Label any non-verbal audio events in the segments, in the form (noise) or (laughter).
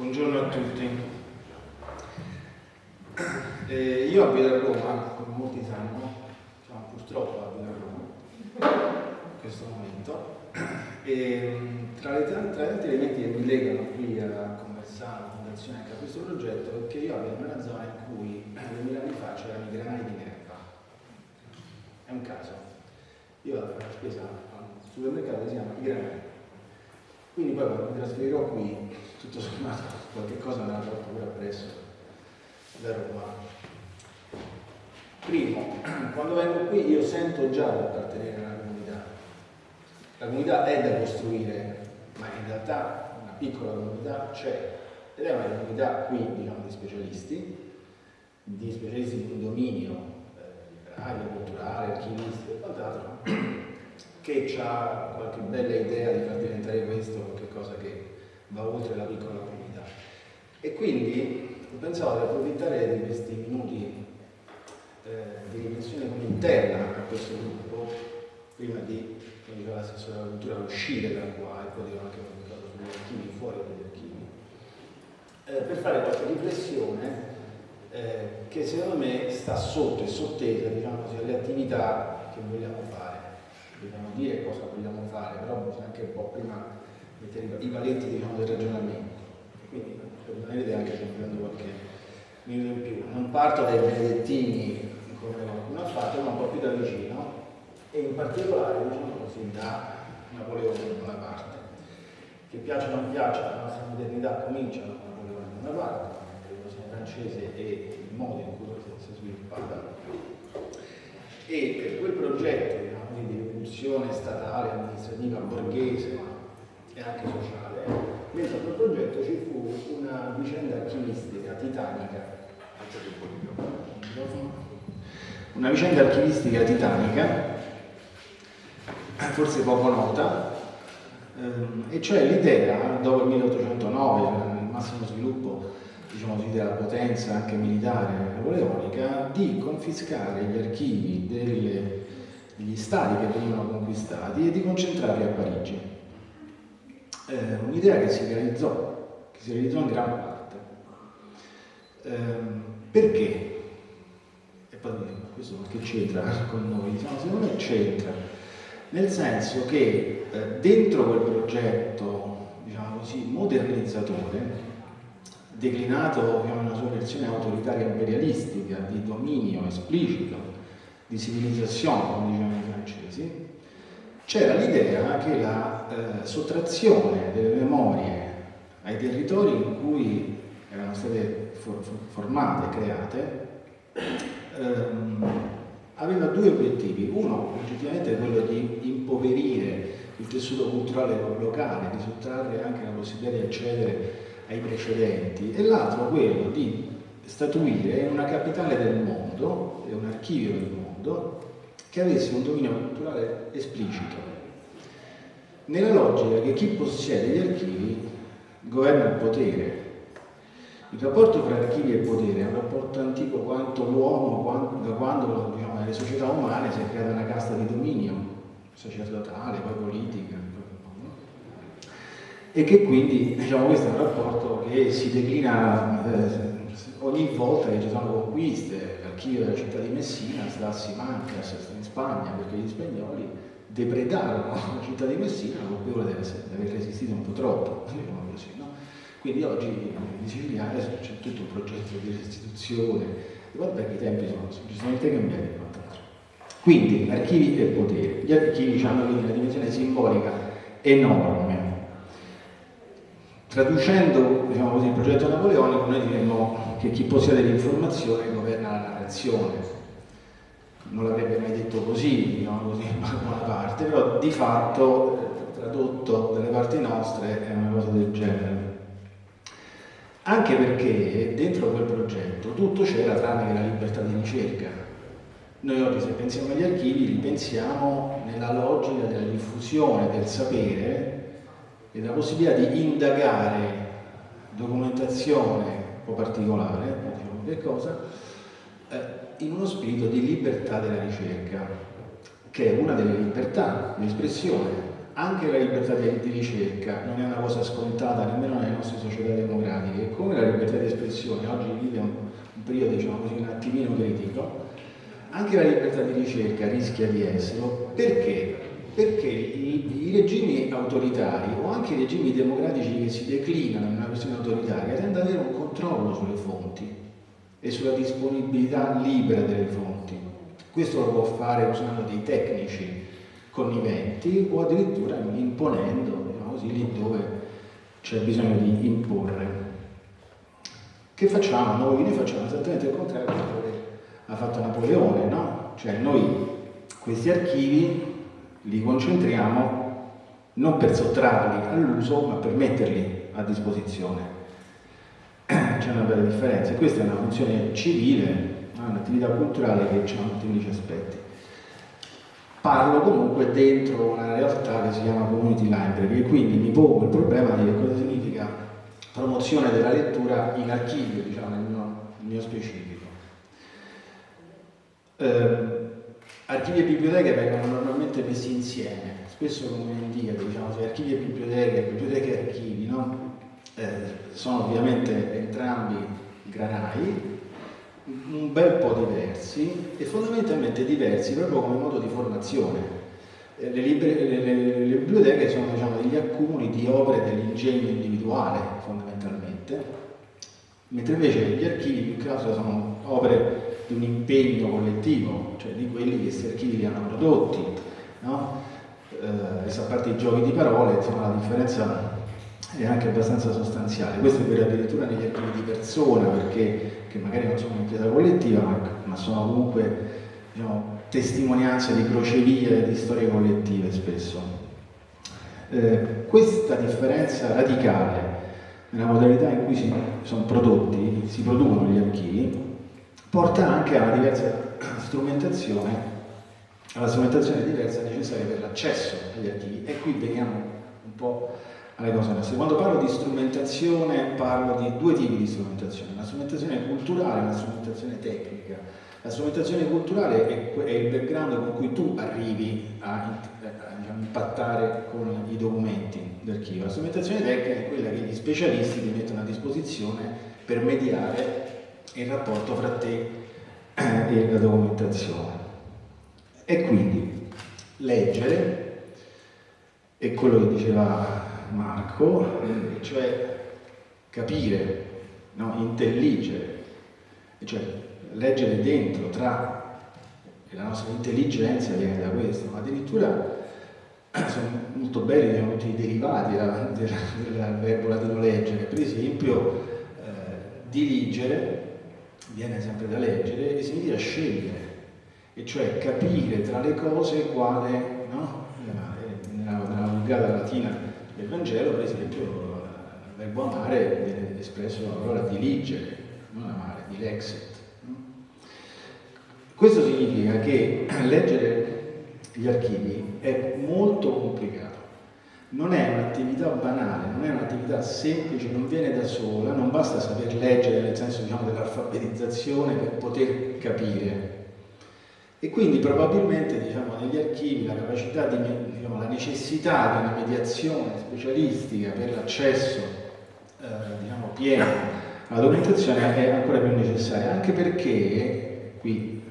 Buongiorno a tutti. Eh, io abito a Roma, come molti sanno, cioè, purtroppo abito a Roma in questo momento, e tra, gli altri elementi che mi legano qui a conversare, a Fondazione anche a questo progetto, è che io abito in una zona in cui 2000 anni fa c'erano i granai di Nerva. È un caso. Io vado fare la spesa a un supermercato si chiama I Granai. Quindi poi quando mi trasferirò qui, tutto sommato, (laughs) qualche cosa me la porto pure appresso da Roma. Primo, (clears throat) quando vengo qui io sento già di appartenere a una comunità. La comunità è da costruire, ma in realtà una piccola comunità c'è. Ed è una comunità qui, diciamo, di specialisti, di specialisti di un dominio eh, culturale, archivistico e quant'altro, (clears throat) che ha qualche bella idea di far diventare questo qualcosa che va oltre la piccola comunità. E quindi ho pensato di approfittare di questi minuti eh, di riflessione interna a questo gruppo, prima di, come diceva l'assessore della cultura, uscire da qua e poi dirò anche qualcosa sugli archivi, fuori dagli archivi, eh, per fare qualche riflessione eh, che secondo me sta sotto e sottesa diciamo così, alle attività che vogliamo fare. Dire cosa vogliamo fare, però bisogna anche un po' prima mettere i paletti diciamo, del ragionamento. Quindi per rimanere anche se prendo qualche minuto in più. Non parto dai benedettini come qualcuno ha fatto, ma un po' più da vicino e in particolare diciamo così da Napoleone Bonaparte. Che piaccia o non piaccia, la nostra modernità comincia da Napoleone Bonaparte, la rivoluzione francese e il modo in cui si è sviluppata. E per quel progetto rivoluzione statale, amministrativa, borghese e anche sociale, dentro quel progetto ci fu una vicenda archivistica titanica. Una vicenda archivistica titanica, forse poco nota, ehm, e cioè l'idea, dopo il 1809, nel massimo sviluppo diciamo così, della potenza anche militare napoleonica, di confiscare gli archivi delle, degli stati che venivano conquistati e di concentrarli a Parigi. Eh, Un'idea che si realizzò, che si realizzò in gran parte. Eh, perché? E poi questo che c'entra con noi? Diciamo, secondo me c'entra, nel senso che eh, dentro quel progetto, diciamo così, modernizzatore, declinato in una sua versione autoritaria imperialistica, di dominio esplicito, di civilizzazione, come dicevano i francesi, c'era l'idea che la eh, sottrazione delle memorie ai territori in cui erano state for formate, create, ehm, aveva due obiettivi. Uno, oggettivamente, è quello di impoverire il tessuto culturale locale, di sottrarre anche la possibilità di accedere ai precedenti e l'altro quello di statuire una capitale del mondo e un archivio del mondo che avesse un dominio culturale esplicito. Nella logica che chi possiede gli archivi governa il potere. Il rapporto tra archivi e potere è un rapporto antico quanto l'uomo da quando diciamo, nelle società umane si è creata una casta di dominio sacerdotale, poi politica e che quindi diciamo, questo è un rapporto che si declina eh, ogni volta che ci sono conquiste, l'archivio della città di Messina sta a Simancas in Spagna perché gli spagnoli depredarono (laughs) la città di Messina colpevole di aver resistito un po' troppo, (laughs) diciamo così, no? Quindi oggi in Sicilia c'è tutto un progetto di restituzione, guarda che i tempi sono decisamente cambiati Quindi archivi e potere, gli archivi hanno quindi una dimensione simbolica enorme. Traducendo diciamo così, il progetto napoleonico, noi diremmo che chi possiede l'informazione governa la narrazione. Non l'avrebbe mai detto così, diciamo così, in (laughs) buona parte, però di fatto, tradotto dalle parti nostre, è una cosa del genere. Anche perché dentro quel progetto tutto c'era tranne che la libertà di ricerca. Noi oggi se pensiamo agli archivi li pensiamo nella logica della diffusione del sapere e la possibilità di indagare documentazione po' particolare, diciamo che cosa, eh, in uno spirito di libertà della ricerca, che è una delle libertà di espressione anche la libertà di, di, ricerca non è una cosa scontata nemmeno nelle nostre società democratiche, come la libertà di espressione oggi vive un, un periodo diciamo così, un attimino critico, anche la libertà di ricerca rischia di esserlo perché? Perché i, i regimi autoritari o anche i regimi democratici che si declinano in una questione autoritaria tendono ad avere un controllo sulle fonti e sulla disponibilità libera delle fonti. Questo lo può fare usando dei tecnici conniventi o addirittura imponendo, diciamo così, lì dove c'è bisogno di imporre. Che facciamo noi? Noi facciamo esattamente il contrario di quello che ha fatto Napoleone, no? Cioè noi questi archivi li concentriamo non per sottrarli all'uso, ma per metterli a disposizione. (clears throat) C'è una bella differenza, questa è una funzione civile, un'attività culturale che ha molteplici aspetti parlo comunque dentro una realtà che si chiama community library e quindi mi pongo il problema di cosa significa promozione della lettura in archivio, diciamo, nel mio, nel mio specifico. Eh, archivi e biblioteche vengono normalmente messi insieme, spesso come indicato, diciamo, se archivi e biblioteche, biblioteche e archivi, no? eh, sono ovviamente entrambi granai, un bel po' diversi e fondamentalmente diversi proprio come modo di formazione. Eh, le, libre, le, le, le biblioteche sono diciamo, degli accumuli di opere dell'ingegno individuale fondamentalmente, mentre invece gli archivi più che altro sono opere di un impegno collettivo, cioè di quelli che questi archivi li hanno prodotti. No? Eh, a parte i giochi di parole, insomma, la differenza è anche abbastanza sostanziale. Questo è vero addirittura negli archivi di persona, perché che magari non sono pietà collettiva, ma, ma sono comunque diciamo, testimonianze di crocevie di storie collettive spesso. Eh, questa differenza radicale nella modalità in cui si sono prodotti, si producono gli archivi, porta anche a una diversa strumentazione, alla strumentazione diversa necessaria per l'accesso agli archivi. E qui veniamo un po' alle cose nostre. Quando parlo di strumentazione parlo di due tipi di strumentazione, una strumentazione culturale e una strumentazione tecnica. La strumentazione culturale è, il background con cui tu arrivi a, diciamo, impattare con i documenti d'archivio. La strumentazione tecnica è quella che gli specialisti ti mettono a disposizione per mediare il rapporto fra te e la documentazione. E quindi leggere è quello che diceva Marco, cioè capire, no? intelligere, cioè leggere dentro, tra la nostra intelligenza viene da questo, ma addirittura (clears throat) sono molto belli diciamo, i derivati del, del, del verbo latino leggere, per esempio eh, dirigere viene sempre da leggere e significa scegliere, e cioè capire tra le cose quale, no? nella, nella vulgata latina nel Vangelo, per esempio, il verbo amare viene espresso la parola diligere, non amare, dilexet. Questo significa che leggere gli archivi è molto complicato, non è un'attività banale, non è un'attività semplice, non viene da sola, non basta saper leggere nel senso diciamo, dell'alfabetizzazione per poter capire e quindi probabilmente diciamo, negli archivi la di, diciamo, la necessità di una mediazione specialistica per l'accesso eh, diciamo, pieno alla documentazione è ancora più necessaria, anche perché, qui eh,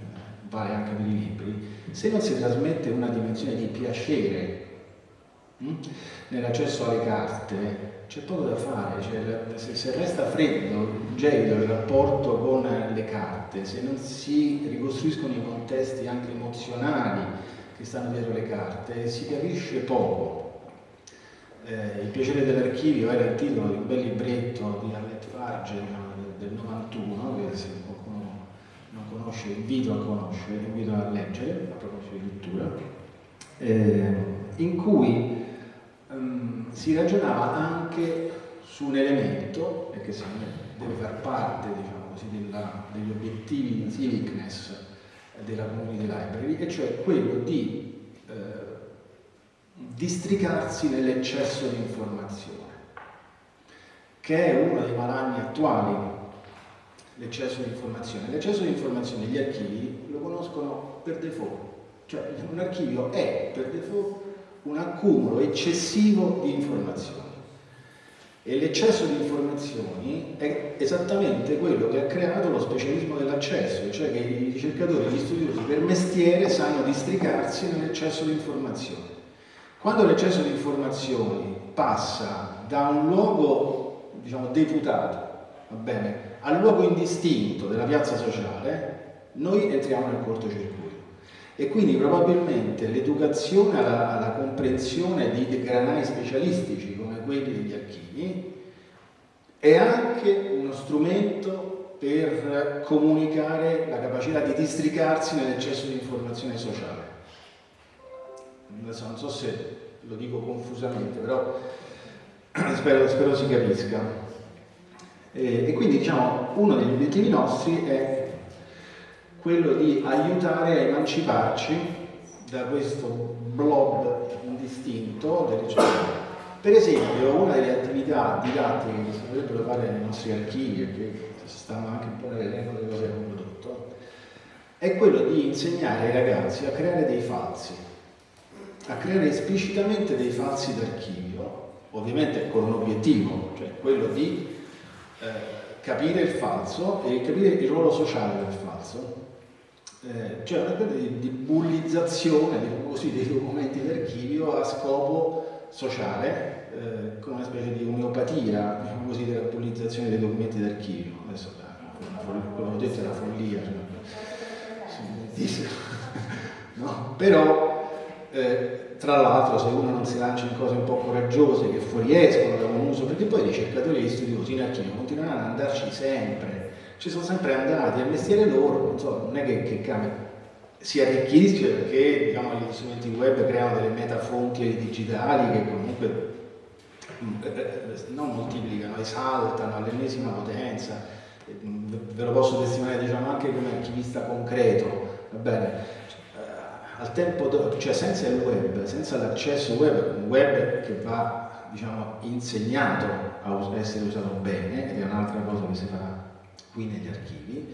vale anche per i libri, se non si trasmette una dimensione di piacere nell'accesso alle carte, c'è poco da fare, cioè, se, se, resta freddo, gelido il rapporto con le carte, se non si ricostruiscono i contesti anche emozionali che stanno dietro le carte, si capisce poco. Eh, il piacere dell'archivio era il titolo di un bel libretto di Arlette Farge del, del 91, che se qualcuno non conosce invito a conoscere, invito a leggere, a proposito di lettura, eh, in cui si ragionava anche su un elemento, che deve far parte diciamo così, della, degli obiettivi di civicness della community library, e cioè quello di eh, districarsi nell'eccesso di informazione, che è uno dei malanni attuali, l'eccesso di informazione. L'eccesso di informazione gli archivi lo conoscono per default, cioè un archivio è per default un accumulo eccessivo di informazioni. E l'eccesso di informazioni è esattamente quello che ha creato lo specialismo dell'accesso, cioè che i ricercatori gli studiosi per mestiere sanno districarsi nell'eccesso di informazioni. Quando l'eccesso di informazioni passa da un luogo diciamo, deputato al luogo indistinto della piazza sociale, noi entriamo nel cortocircuito. E quindi probabilmente l'educazione alla, alla, comprensione di granai specialistici come quelli degli archivi è anche uno strumento per comunicare la capacità di districarsi nell'eccesso di informazione sociale. Non so se lo dico confusamente, però (clears throat) spero, spero si capisca. E, e quindi diciamo uno degli obiettivi nostri è quello di aiutare a emanciparci da questo blob indistinto del ricercatore. Per esempio, una delle attività didattiche che si dovrebbero fare nei nostri archivi e che stanno anche un po' nell'elenco delle cose che abbiamo prodotto, è quello di insegnare ai ragazzi a creare dei falsi, a creare esplicitamente dei falsi d'archivio, ovviamente con un obiettivo, cioè quello di eh, capire il falso e capire il ruolo sociale del falso eh, c'è una specie di, di bullizzazione diciamo così, dei documenti d'archivio a scopo sociale, eh, con una specie di omeopatia diciamo così, della bullizzazione dei documenti d'archivio. Adesso quello che ho detto è una follia, cioè, (laughs) no? però eh, tra l'altro se uno non si lancia in cose un po' coraggiose che fuoriescono da un uso, perché poi i ricercatori e gli studiosi in archivio continueranno ad andarci sempre, ci sono sempre andati, al mestiere loro, non, so, non è che, che cambia, si arricchisce perché diciamo, gli strumenti web creano delle metafonti digitali che comunque eh, eh, non moltiplicano, esaltano all'ennesima potenza, ve lo posso testimoniare diciamo, anche come archivista concreto? Eh, al tempo, cioè senza il web, senza l'accesso web, un web che va diciamo, insegnato a essere usato bene, ed è un'altra cosa che si farà qui negli archivi,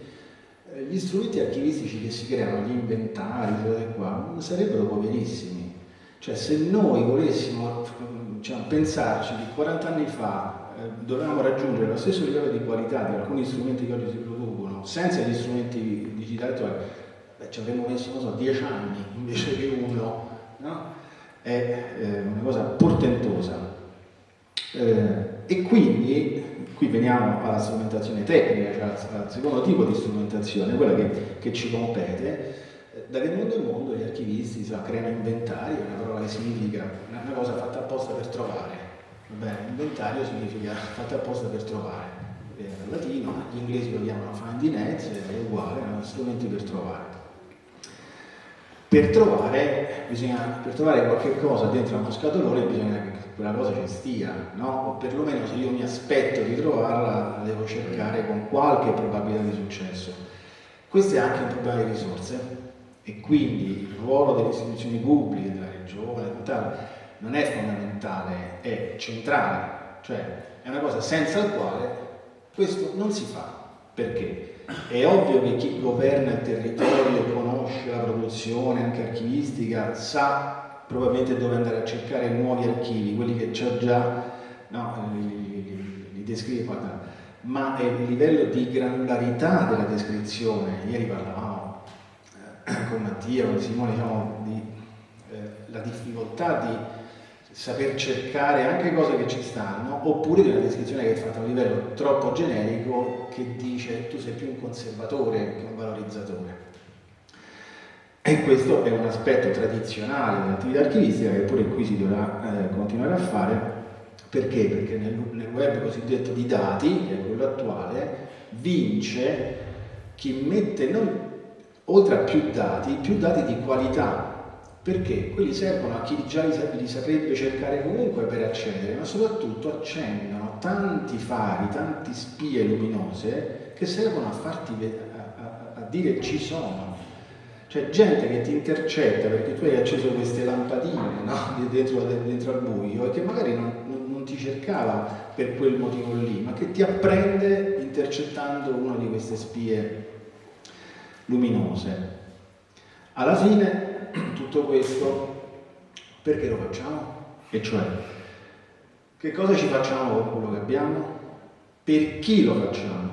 eh, gli strumenti archivistici che si creano, gli inventari, qua, sarebbero poverissimi. Cioè se noi volessimo diciamo, pensarci che 40 anni fa eh, dovevamo raggiungere lo stesso livello di qualità di alcuni strumenti che oggi si producono senza gli strumenti digitali attuali, beh, ci avremmo messo, non so, 10 anni invece che uno, no? È eh, una cosa portentosa. Eh, e quindi qui veniamo alla strumentazione tecnica, cioè al, secondo tipo di strumentazione, quella che, che ci compete. Da che mondo è mondo gli archivisti so, creano inventari, è una parola che significa una, una cosa fatta apposta per trovare. Bene, inventario significa fatta apposta per trovare. Viene dal latino, gli inglesi lo chiamano findiness, è uguale, erano strumenti per trovare. Per trovare, bisogna, per trovare qualche cosa dentro uno scatolone bisogna che quella cosa ci stia, no? o perlomeno se io mi aspetto di trovarla, la devo cercare con qualche probabilità di successo. Questo è anche un problema di risorse e quindi il ruolo delle istituzioni pubbliche, della regione, non è fondamentale, è centrale, cioè è una cosa senza la quale questo non si fa. Perché? È ovvio che chi governa il territorio, conosce la produzione anche archivistica, sa probabilmente dove andare a cercare nuovi archivi, quelli che c'ho già, no, li, li, descrive qua, ma è il livello di granularità della descrizione, ieri parlavamo eh, con Mattia, con Simone, diciamo, di, eh, la difficoltà di saper cercare anche cose che ci stanno, oppure di una descrizione che è fatta a un livello troppo generico che dice tu sei più un conservatore che un valorizzatore. E questo è un aspetto tradizionale dell'attività archivistica che pure qui si dovrà eh, continuare a fare. Perché? Perché nel, nel, web cosiddetto di dati, che è quello attuale, vince chi mette non, oltre a più dati, più dati di qualità. Perché? Quelli servono a chi già li, saprebbe cercare comunque per accedere, ma soprattutto accendono tanti fari, tante spie luminose che servono a farti a, a, a dire ci sono cioè gente che ti intercetta perché tu hai acceso queste lampadine no? dentro, dentro, al buio e che magari non, non, non, ti cercava per quel motivo lì, ma che ti apprende intercettando una di queste spie luminose. Alla fine tutto questo Perché lo facciamo? E cioè, che cosa ci facciamo con quello che abbiamo? Per chi lo facciamo?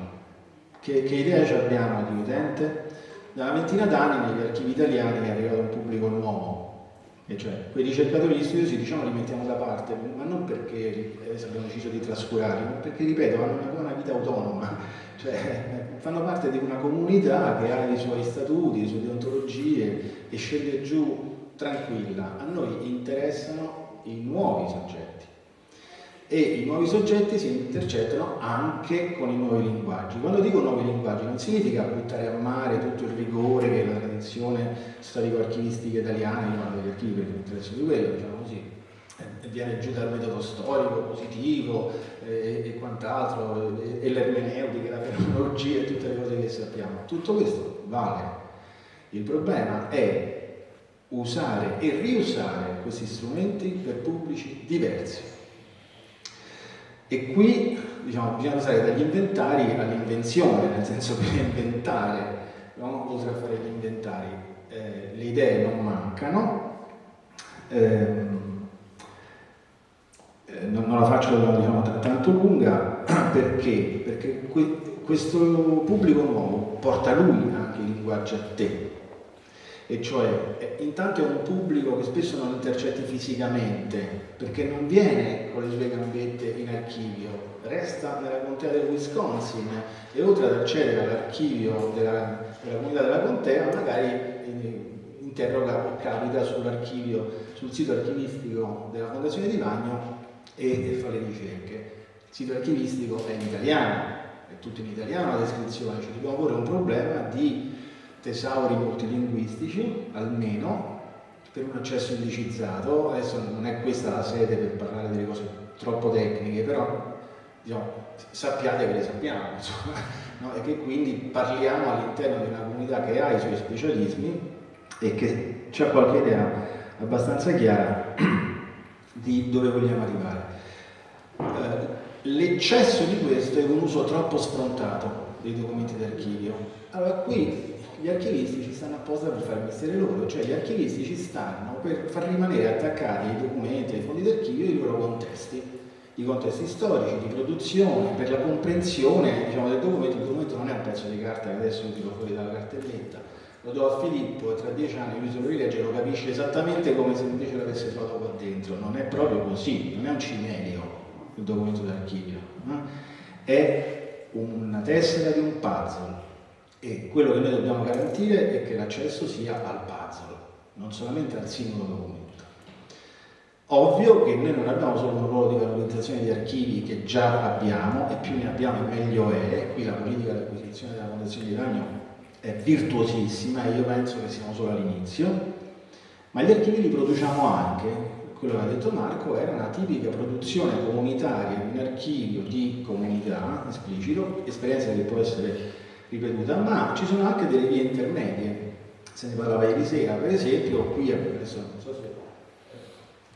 Che, che idea ci abbiamo di utente? Da una ventina d'anni negli archivi italiani è arrivato un pubblico nuovo, e cioè quei ricercatori di studiosi diciamo li mettiamo da parte, ma non perché abbiamo deciso di trascurarli, ma perché ripeto hanno una, una vita autonoma, (laughs) cioè fanno parte di una comunità che ha i suoi statuti, le sue deontologie e scende giù tranquilla. A noi interessano i nuovi soggetti e i nuovi soggetti si intercettano anche con i nuovi linguaggi. Quando dico nuovi linguaggi non significa buttare a mare tutto il rigore che la tradizione storico-archivistica italiana, io parlo degli archivi perché mi interessa di quello, diciamo così, eh, viene giù dal metodo storico, positivo eh, e quant'altro, e, e l'ermeneutica, la fenomenologia e tutte le cose che sappiamo. Tutto questo vale. Il problema è usare e riusare questi strumenti per pubblici diversi e qui diciamo, bisogna passare dagli inventari all'invenzione, nel senso che inventare, no? oltre a fare gli inventari, eh, le idee non mancano, ehm, eh, non, non, la faccio diciamo, tanto lunga (clears throat) perché, perché que questo pubblico nuovo porta lui anche il linguaggio a te, e cioè eh, intanto è un pubblico che spesso non intercetti fisicamente perché non viene con le sue gambette in archivio, resta nella contea del Wisconsin e oltre ad accedere all'archivio della, della, comunità della contea magari eh, interroga o capita sull'archivio, sul sito archivistico della Fondazione di Vagno e, e fa le ricerche. Il sito archivistico è in italiano, è tutto in italiano la descrizione, ci dobbiamo porre un problema di tesauri multilinguistici, almeno, per un accesso indicizzato. Adesso non è questa la sede per parlare delle cose troppo tecniche, però diciamo, sappiate che le sappiamo, (laughs) insomma, no? e che quindi parliamo all'interno di una comunità che ha i suoi specialismi e che ha qualche idea abbastanza chiara (clears throat) di dove vogliamo arrivare. Eh, L'eccesso di questo è un uso troppo sfrontato dei documenti d'archivio. Allora qui gli archivisti ci stanno apposta per fare il mestiere loro, cioè gli archivisti ci stanno per far rimanere attaccati ai documenti, ai fondi d'archivio i loro contesti, i contesti storici, di produzione, per la comprensione diciamo, del documento, il documento non è un pezzo di carta che adesso io tiro fuori dalla cartelletta, lo do a Filippo e tra dieci anni lui se lo rilegge lo capisce esattamente come se invece l'avesse trovato qua dentro, non è proprio così, non è un cimelico il documento d'archivio, no? è una tessera di un puzzle e quello che noi dobbiamo garantire è che l'accesso sia al puzzle, non solamente al singolo documento. Ovvio che noi non abbiamo solo un ruolo di valorizzazione di archivi che già abbiamo, e più ne abbiamo meglio è, qui la politica di acquisizione della Fondazione di Ragno è virtuosissima e io penso che siamo solo all'inizio, ma gli archivi li produciamo anche, quello che ha detto Marco, era una tipica produzione comunitaria, un archivio di comunità esplicito, esperienza che può essere ripetuta, ma ci sono anche delle vie intermedie. Se ne parlava ieri sera, per esempio, qui adesso non so se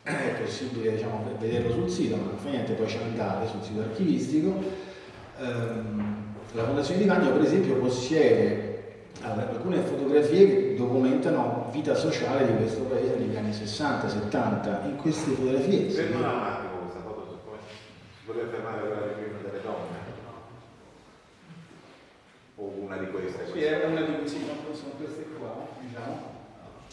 è possibile diciamo, vederlo sul sito, ma non fa niente, poi ci andate sul sito archivistico. Um, la Fondazione di Vagno, per esempio, possiede alcune fotografie che documentano vita sociale di questo paese negli anni 60-70. In queste fotografie... Ferma un attimo questa foto, si voleva fermare quella delle donne o una di queste? Sì, è una di queste, sono queste qua, diciamo.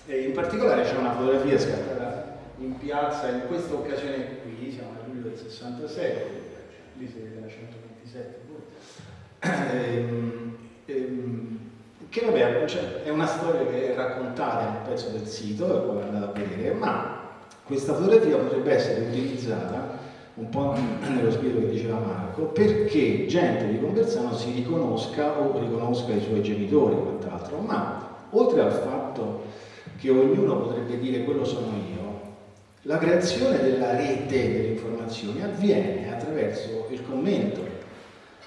E in particolare c'è una fotografia scattata in piazza in questa occasione qui, siamo nel luglio del 66, lì si vede la 127. Ehm, ehm, che vabbè, cioè, è una storia che è raccontata in un pezzo del sito, poi andate a vedere, ma questa fotografia potrebbe essere utilizzata un po' (clears throat) nello spirito che diceva Marco, perché gente di Conversano si riconosca o riconosca i suoi genitori quant'altro, ma oltre al fatto che ognuno potrebbe dire quello sono io, la creazione della rete delle informazioni avviene attraverso il commento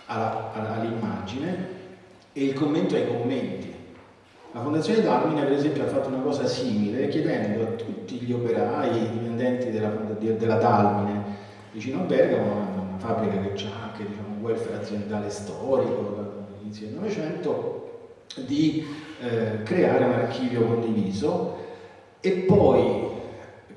all'immagine e il commento ai commenti. La Fondazione Dalmine per esempio ha fatto una cosa simile chiedendo a tutti gli operai, i dipendenti della, della Dalmine vicino a Bergamo, una fabbrica che ha anche diciamo, un welfare aziendale storico dall'inizio del Novecento, di eh, creare un archivio condiviso e poi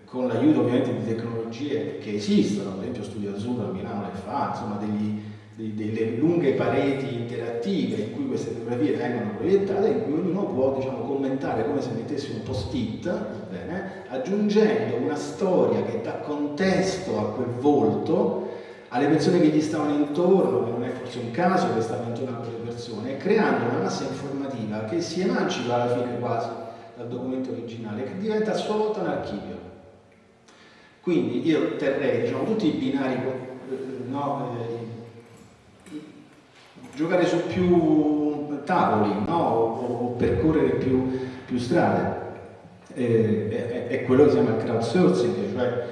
con l'aiuto ovviamente di tecnologie che esistono, per esempio Studio Azzurro a Milano le fa, insomma degli, delle lunghe pareti interattive in cui queste fotografie vengono proiettate, in cui ognuno può diciamo, commentare come se mettesse un post-it, aggiungendo una storia che dà contesto a quel volto, alle persone che gli stavano intorno, che non è forse un caso che stavano intorno a quelle persone, e creando una massa informativa che si emancipa alla fine quasi dal documento originale, che diventa a sua volta un archivio. Quindi io terrei diciamo, tutti i binari no, eh, giocare su più tavoli no? o, percorrere più, più strade. Eh, è, è, quello che si chiama crowdsourcing, cioè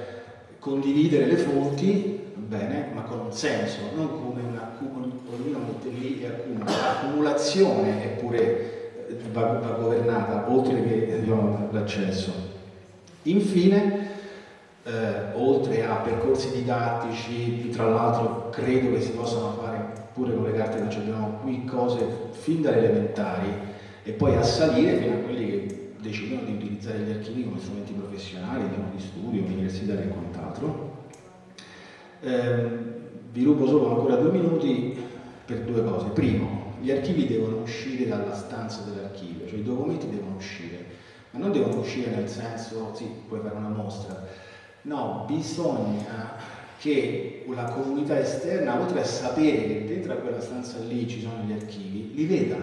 condividere le fonti, bene, ma con un senso, non come una ognuno mette lì e accumula. L'accumulazione è pure eh, va, va governata, oltre che diciamo, l'accesso. Infine, eh, oltre a percorsi didattici, tra l'altro credo che si possano fare pure con le carte che abbiamo qui cose fin dalle elementari e poi a salire fino a quelli che decidono di utilizzare gli archivi come strumenti professionali, di studio, universitari e quant'altro. Eh, vi rubo solo ancora due minuti per due cose. Primo, gli archivi devono uscire dalla stanza dell'archivio, cioè i documenti devono uscire, ma non devono uscire nel senso, sì, puoi fare una mostra, no, bisogna che la comunità esterna, oltre a sapere che dentro a quella stanza lì ci sono gli archivi, li veda.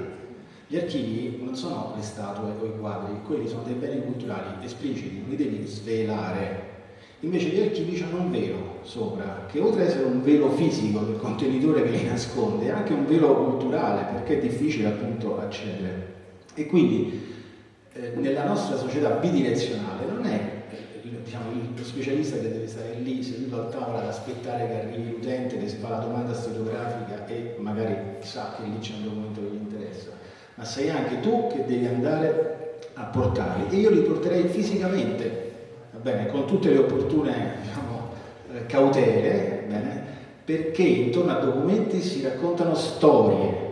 Gli archivi non sono le statue o i quadri, quelli sono dei beni culturali espliciti, non li devi svelare. Invece gli archivi hanno un velo sopra, che oltre ad essere un velo fisico del contenitore che li nasconde, è anche un velo culturale, perché è difficile appunto accedere. E quindi eh, nella nostra società bidirezionale non è specialista che deve stare lì seduto al tavolo ad aspettare che arrivi l'utente che si fa la domanda stenografica e magari sa che lì c'è un documento che gli interessa, ma sei anche tu che devi andare a portarli e io li porterei fisicamente, va bene, con tutte le opportune diciamo, eh, cautele, bene, perché intorno a documenti si raccontano storie.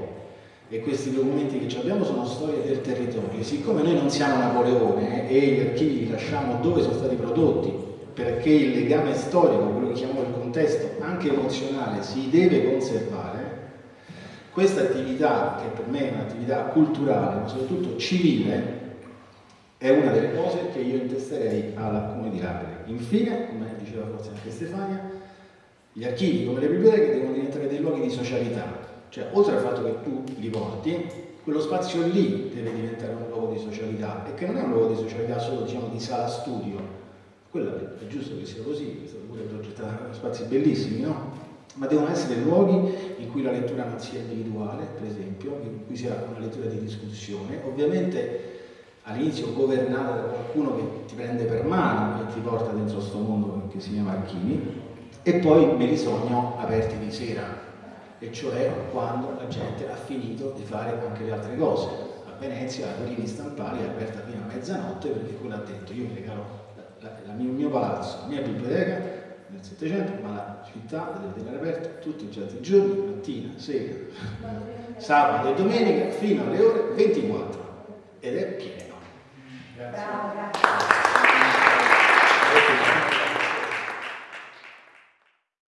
E questi documenti che abbiamo sono storie del territorio. Siccome noi non siamo Napoleone eh, e gli archivi li lasciamo dove sono stati prodotti, perché il legame storico, quello che chiamiamo il contesto, anche emozionale, si deve conservare, questa attività, che per me è un'attività culturale, ma soprattutto civile, è una delle cose che io intesterei alla Comune di Lapri. Infine, come diceva forse anche Stefania, gli archivi come le biblioteche devono diventare dei luoghi di socialità, cioè, oltre al fatto che tu li porti, quello spazio lì deve diventare un luogo di socialità e che non è un luogo di socialità solo diciamo, di sala studio, quello è giusto che sia così, stato pure progettato spazi bellissimi, no? Ma devono essere luoghi in cui la lettura non sia individuale, per esempio, in cui sia una lettura di discussione, ovviamente all'inizio governata da qualcuno che ti prende per mano e ti porta dentro questo mondo che si chiama archivi, e poi me li sogno aperti di sera, e cioè quando la gente ha finito di fare anche le altre cose. A Venezia la Torini Stampali è aperta fino a mezzanotte perché quello ha detto io mi regalo il mio palazzo, la mia biblioteca nel Settecento, ma la città deve tenere aperta tutti i certi giorni, mattina, sera, sabato e domenica fino alle ore 24 ed è pieno. Grazie. Bravo, grazie.